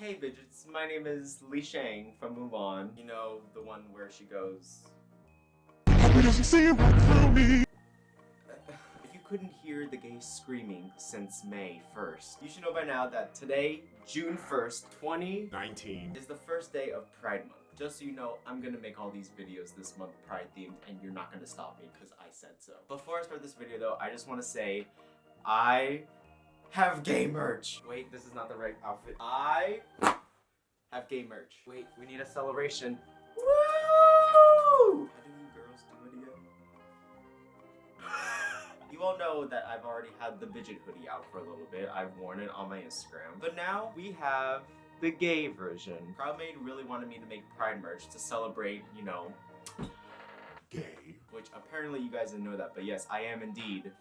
Hey bitches, my name is Li Shang from Mulan. You know, the one where she goes... If you couldn't hear the gays screaming since May 1st, you should know by now that today, June 1st, 2019, is the first day of Pride Month. Just so you know, I'm gonna make all these videos this month Pride themed and you're not gonna stop me because I said so. Before I start this video though, I just want to say I have gay merch. Wait, this is not the right outfit. I have gay merch. Wait, we need a celebration. Woo! How do you girls do it again? You all know that I've already had the Bidget hoodie out for a little bit. I've worn it on my Instagram. But now we have the gay version. Crowdmade really wanted me to make Pride merch to celebrate, you know, Gay. which apparently you guys didn't know that, but yes, I am indeed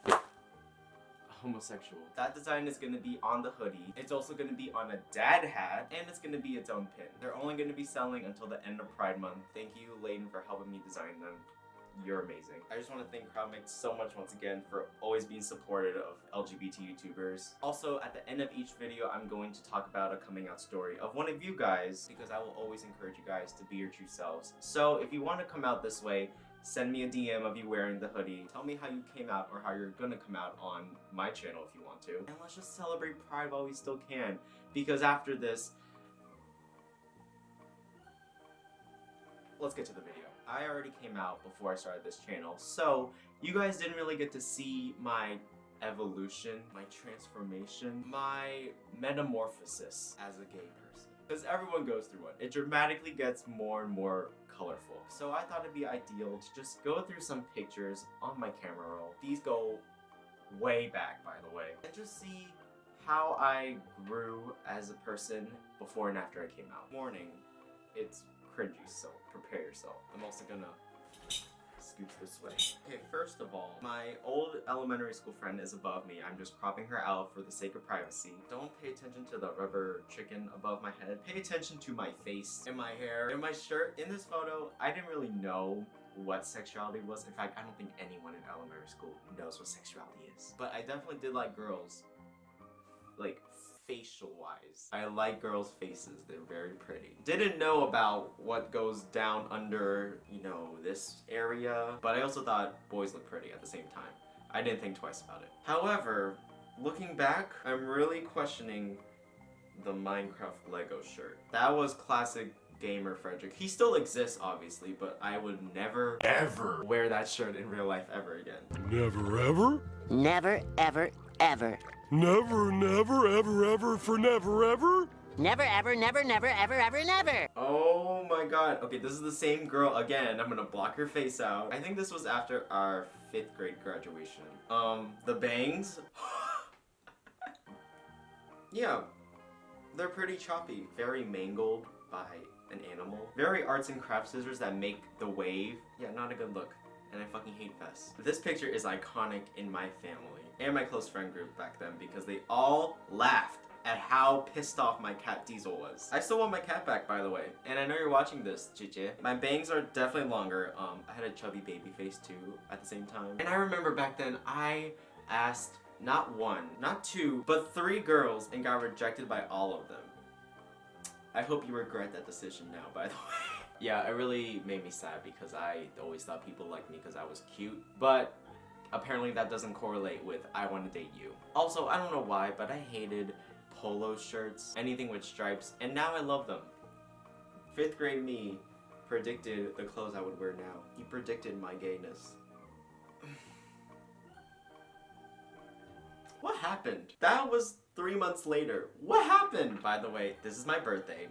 homosexual. That design is going to be on the hoodie. It's also going to be on a dad hat, and it's going to be its own pin. They're only going to be selling until the end of Pride Month. Thank you, Layden, for helping me design them. You're amazing. I just want to thank Crowdmade so much once again for always being supportive of LGBT YouTubers. Also, at the end of each video, I'm going to talk about a coming out story of one of you guys because I will always encourage you guys to be your true selves. So if you want to come out this way, send me a DM of you wearing the hoodie. Tell me how you came out or how you're gonna come out on my channel if you want to. And let's just celebrate Pride while we still can. Because after this, let's get to the video. I already came out before I started this channel, so you guys didn't really get to see my evolution, my transformation, my metamorphosis as a gay person. Because everyone goes through one. It dramatically gets more and more colorful. So I thought it'd be ideal to just go through some pictures on my camera roll. These go way back, by the way. And just see how I grew as a person before and after I came out. Warning, it's cringy, so prepare yourself. I'm also gonna this way. Okay, first of all, my old elementary school friend is above me. I'm just cropping her out for the sake of privacy. Don't pay attention to the rubber chicken above my head. Pay attention to my face and my hair and my shirt. In this photo, I didn't really know what sexuality was. In fact, I don't think anyone in elementary school knows what sexuality is. But I definitely did like girls. Like, facial wise. I like girls' faces, they're very pretty. Didn't know about what goes down under, you know, this area, but I also thought boys look pretty at the same time. I didn't think twice about it. However, looking back, I'm really questioning the Minecraft Lego shirt. That was classic gamer Frederick. He still exists, obviously, but I would never Ever. wear that shirt in real life ever again. Never ever. Never, ever, ever. Never, never, ever, ever, for never, ever. Never, ever, never, never, ever, ever, never. Oh my god. Okay, this is the same girl again. I'm gonna block her face out. I think this was after our fifth grade graduation. Um, the bangs. yeah, they're pretty choppy. Very mangled by an animal. Very arts and crafts scissors that make the wave. Yeah, not a good look. And I fucking hate vests. This picture is iconic in my family and my close friend group back then because they all laughed at how pissed off my cat Diesel was. I still want my cat back, by the way. And I know you're watching this, Chiche. My bangs are definitely longer. Um, I had a chubby baby face too at the same time. And I remember back then, I asked not one, not two, but three girls and got rejected by all of them. I hope you regret that decision now, by the way. yeah, it really made me sad because I always thought people liked me because I was cute. But apparently that doesn't correlate with I want to date you. Also, I don't know why, but I hated polo shirts, anything with stripes, and now I love them. Fifth grade me predicted the clothes I would wear now. He predicted my gayness. what happened? That was three months later. What happened? By the way, this is my birthday.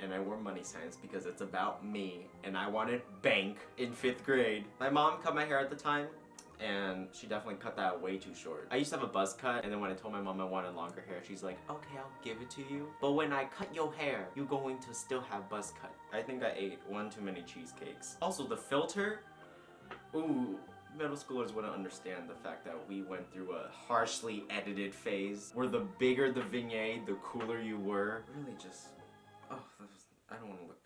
And I wore money signs because it's about me and I wanted bank in fifth grade. My mom cut my hair at the time and she definitely cut that way too short. I used to have a buzz cut and then when I told my mom I wanted longer hair, she's like, okay, I'll give it to you. But when I cut your hair, you're going to still have buzz cut. I think I ate one too many cheesecakes. Also, the filter, ooh, middle schoolers wouldn't understand the fact that we went through a harshly edited phase where the bigger the vignette, the cooler you were. Really just, oh, was, I don't want to look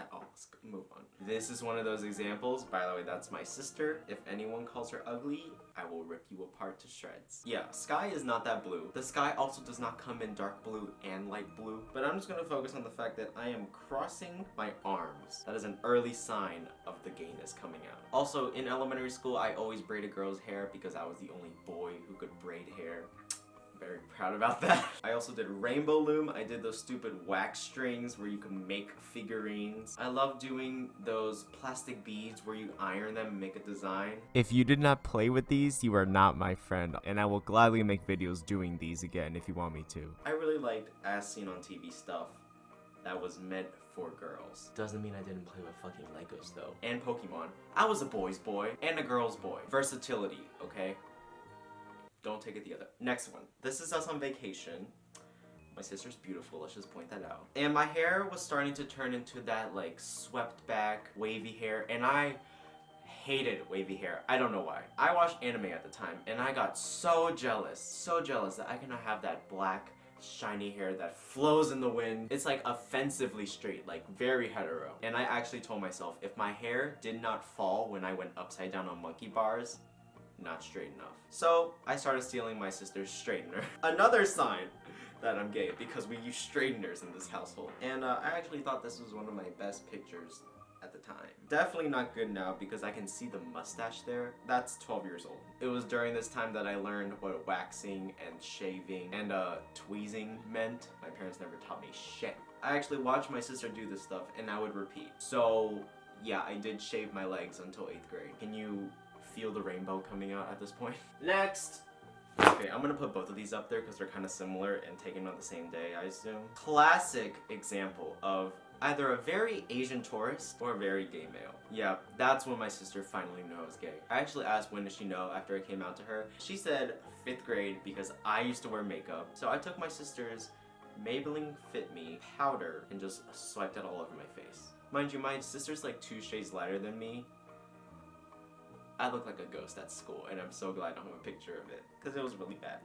at all. move on. This is one of those examples. By the way, that's my sister. If anyone calls her ugly, I will rip you apart to shreds. Yeah, sky is not that blue. The sky also does not come in dark blue and light blue. But I'm just gonna focus on the fact that I am crossing my arms. That is an early sign of the gayness coming out. Also, in elementary school, I always braided girls' hair because I was the only boy who could braid hair very proud about that. I also did rainbow loom. I did those stupid wax strings where you can make figurines. I love doing those plastic beads where you iron them and make a design. If you did not play with these, you are not my friend, and I will gladly make videos doing these again if you want me to. I really liked as seen on TV stuff that was meant for girls. Doesn't mean I didn't play with fucking Legos though. And Pokemon. I was a boy's boy and a girl's boy. Versatility, okay? Don't take it the other. Next one. This is us on vacation. My sister's beautiful, let's just point that out. And my hair was starting to turn into that like swept back wavy hair and I hated wavy hair. I don't know why. I watched anime at the time and I got so jealous, so jealous that I cannot have that black shiny hair that flows in the wind. It's like offensively straight, like very hetero. And I actually told myself if my hair did not fall when I went upside down on monkey bars, not straight enough. So I started stealing my sister's straightener. Another sign that I'm gay because we use straighteners in this household. And uh, I actually thought this was one of my best pictures at the time. Definitely not good now because I can see the mustache there. That's 12 years old. It was during this time that I learned what waxing and shaving and uh, tweezing meant. My parents never taught me shit. I actually watched my sister do this stuff and I would repeat. So yeah, I did shave my legs until 8th grade. Can you feel the rainbow coming out at this point? Next! Okay, I'm gonna put both of these up there because they're kind of similar and taken on the same day, I assume. Classic example of either a very Asian tourist or a very gay male. Yeah, that's when my sister finally knew I was gay. I actually asked when did she know after I came out to her. She said 5th grade because I used to wear makeup. So I took my sister's Maybelline Fit Me powder and just swiped it all over my face. Mind you, my sister's like two shades lighter than me, I look like a ghost at school, and I'm so glad I don't have a picture of it, because it was really bad.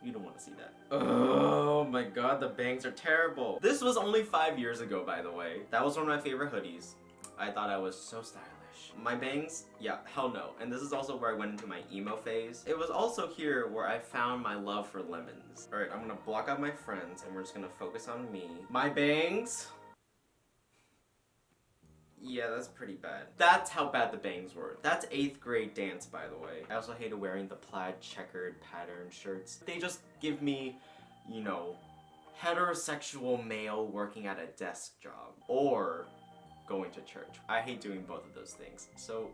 You don't want to see that. Oh my god, the bangs are terrible. This was only five years ago, by the way. That was one of my favorite hoodies. I thought I was so stylish. My bangs? Yeah, hell no. And this is also where I went into my emo phase. It was also here where I found my love for lemons. Alright, I'm gonna block out my friends, and we're just gonna focus on me. My bangs? Yeah, that's pretty bad. That's how bad the bangs were. That's 8th grade dance, by the way. I also hated wearing the plaid checkered pattern shirts. They just give me, you know, heterosexual male working at a desk job. Or going to church. I hate doing both of those things. So,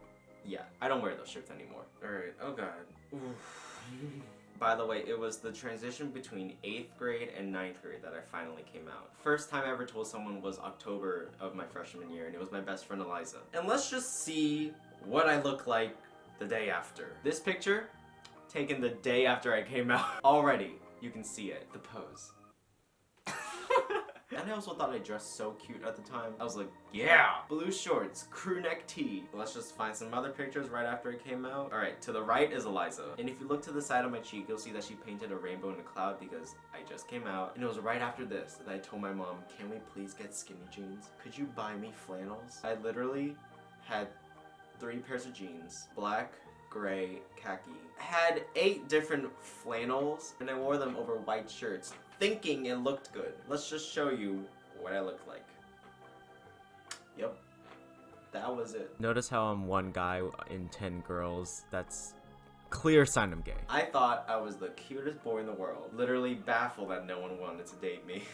yeah, I don't wear those shirts anymore. Alright, oh god. By the way, it was the transition between 8th grade and 9th grade that I finally came out. First time I ever told someone was October of my freshman year, and it was my best friend Eliza. And let's just see what I look like the day after. This picture, taken the day after I came out. Already, you can see it, the pose. I also thought I dressed so cute at the time. I was like, yeah! Blue shorts, crew neck tee. Let's just find some other pictures right after it came out. Alright, to the right is Eliza. And if you look to the side of my cheek, you'll see that she painted a rainbow in a cloud because I just came out. And it was right after this that I told my mom, can we please get skinny jeans? Could you buy me flannels? I literally had three pairs of jeans. Black, gray, khaki. Had eight different flannels and I wore them over white shirts thinking it looked good. Let's just show you what I look like. Yep. That was it. Notice how I'm one guy in 10 girls. That's clear sign I'm gay. I thought I was the cutest boy in the world. Literally baffled that no one wanted to date me.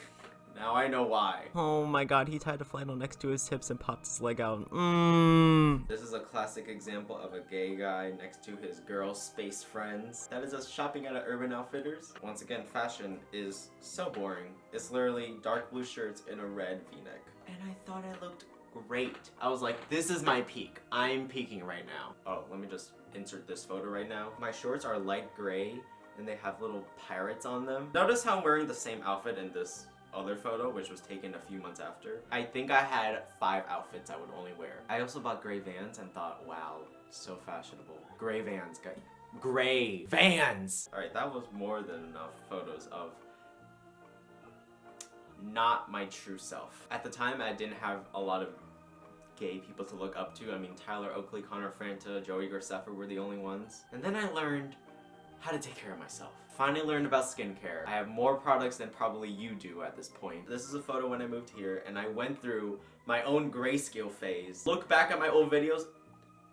now I know why. Oh my god, he tied a flannel next to his hips and popped his leg out. Mmm. This is a classic example of a gay guy next to his girl space friends. That is us shopping at a Urban Outfitters. Once again, fashion is so boring. It's literally dark blue shirts and a red v-neck. And I thought I looked great. I was like, this is my peak. I'm peaking right now. Oh, let me just insert this photo right now. My shorts are light gray and they have little pirates on them. Notice how I'm wearing the same outfit in this other photo, which was taken a few months after. I think I had five outfits I would only wear. I also bought gray Vans and thought, wow, so fashionable. Gray Vans. Gray Vans! Alright, that was more than enough photos of not my true self. At the time, I didn't have a lot of gay people to look up to. I mean, Tyler Oakley, Connor Franta, Joey Graceffa were the only ones. And then I learned how to take care of myself. Finally learned about skincare. I have more products than probably you do at this point. This is a photo when I moved here and I went through my own grayscale phase. Look back at my old videos,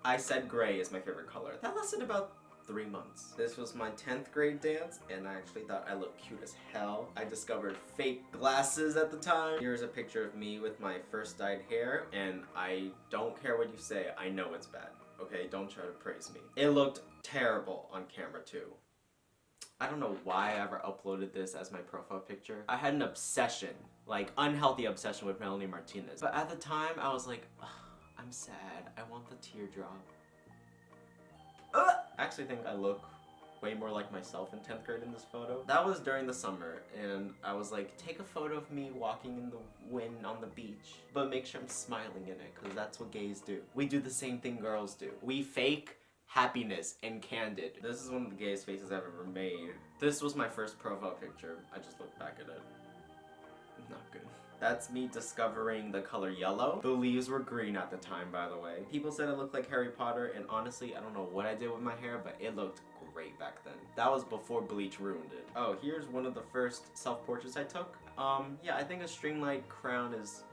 I said gray is my favorite color. That lasted about three months. This was my 10th grade dance and I actually thought I looked cute as hell. I discovered fake glasses at the time. Here's a picture of me with my first dyed hair and I don't care what you say, I know it's bad. Okay, don't try to praise me. It looked terrible on camera too. I don't know why I ever uploaded this as my profile picture. I had an obsession, like unhealthy obsession with Melanie Martinez. But at the time, I was like, "Ugh, I'm sad. I want the teardrop. Ugh. I actually think I look way more like myself in 10th grade in this photo. That was during the summer, and I was like, take a photo of me walking in the wind on the beach, but make sure I'm smiling in it, because that's what gays do. We do the same thing girls do. We fake happiness and candid. This is one of the gayest faces I've ever made. This was my first profile picture. I just looked back at it. Not good. That's me discovering the color yellow. The leaves were green at the time, by the way. People said I looked like Harry Potter, and honestly, I don't know what I did with my hair, but it looked great back then. That was before bleach ruined it. Oh, here's one of the first self-portraits I took. Um, yeah, I think a string light crown is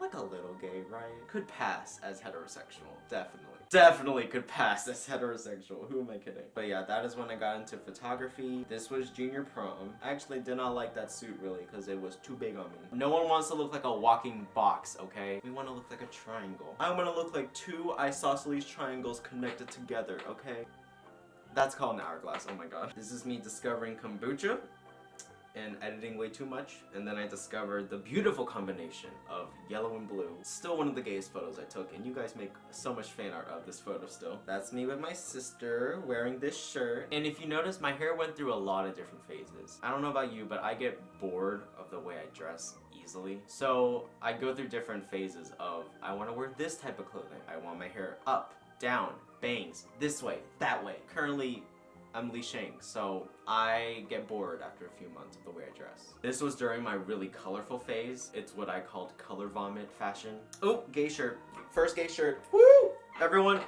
like a little gay, right? Could pass as heterosexual, definitely. Definitely could pass as heterosexual, who am I kidding? But yeah, that is when I got into photography. This was junior prom. I actually did not like that suit really, because it was too big on me. No one wants to look like a walking box, okay? We want to look like a triangle. I want to look like two isosceles triangles connected together, okay? That's called an hourglass, oh my god. This is me discovering kombucha and editing way too much and then I discovered the beautiful combination of yellow and blue. Still one of the gayest photos I took and you guys make so much fan art of this photo still. That's me with my sister wearing this shirt and if you notice my hair went through a lot of different phases. I don't know about you but I get bored of the way I dress easily. So I go through different phases of I want to wear this type of clothing. I want my hair up, down, bangs, this way, that way. Currently I'm Li Shang, so I get bored after a few months of the way I dress. This was during my really colorful phase. It's what I called color vomit fashion. Oh, gay shirt. First gay shirt. Woo! Everyone,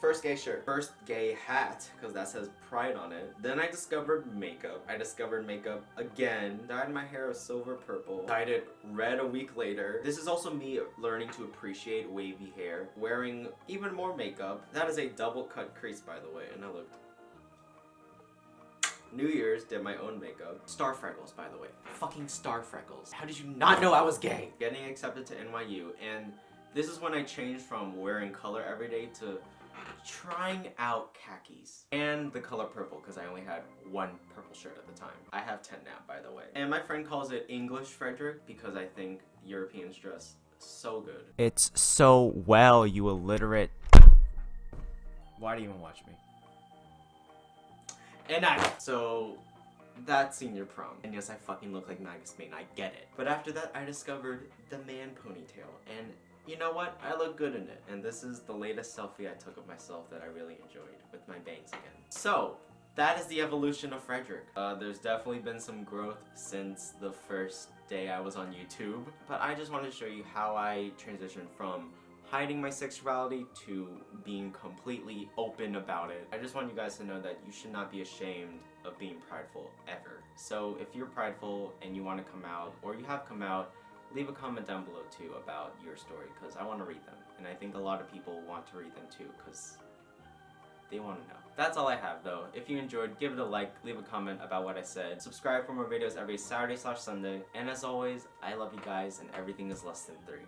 First gay shirt. First gay hat, because that says pride on it. Then I discovered makeup. I discovered makeup again. Dyed my hair a silver purple. Dyed it red a week later. This is also me learning to appreciate wavy hair. Wearing even more makeup. That is a double cut crease by the way, and I looked New Year's, did my own makeup. Star freckles, by the way. Fucking star freckles. How did you not know I was gay? Getting accepted to NYU, and this is when I changed from wearing color every day to trying out khakis and the color purple because I only had one purple shirt at the time. I have 10 now, by the way. And my friend calls it English Frederick because I think Europeans dress so good. It's so well, you illiterate. Why do you even watch me? And I, so that's senior prom. And yes, I fucking look like Magnus Bane, I get it. But after that, I discovered the man ponytail. And you know what? I look good in it. And this is the latest selfie I took of myself that I really enjoyed with my bangs again. So, that is the evolution of Frederick. Uh, there's definitely been some growth since the first day I was on YouTube. But I just want to show you how I transitioned from hiding my sexuality to being completely open about it. I just want you guys to know that you should not be ashamed of being prideful ever. So if you're prideful and you want to come out, or you have come out, leave a comment down below too about your story because I want to read them. And I think a lot of people want to read them too because they want to know. That's all I have though. If you enjoyed, give it a like, leave a comment about what I said. Subscribe for more videos every Saturday slash Sunday. And as always, I love you guys and everything is less than three.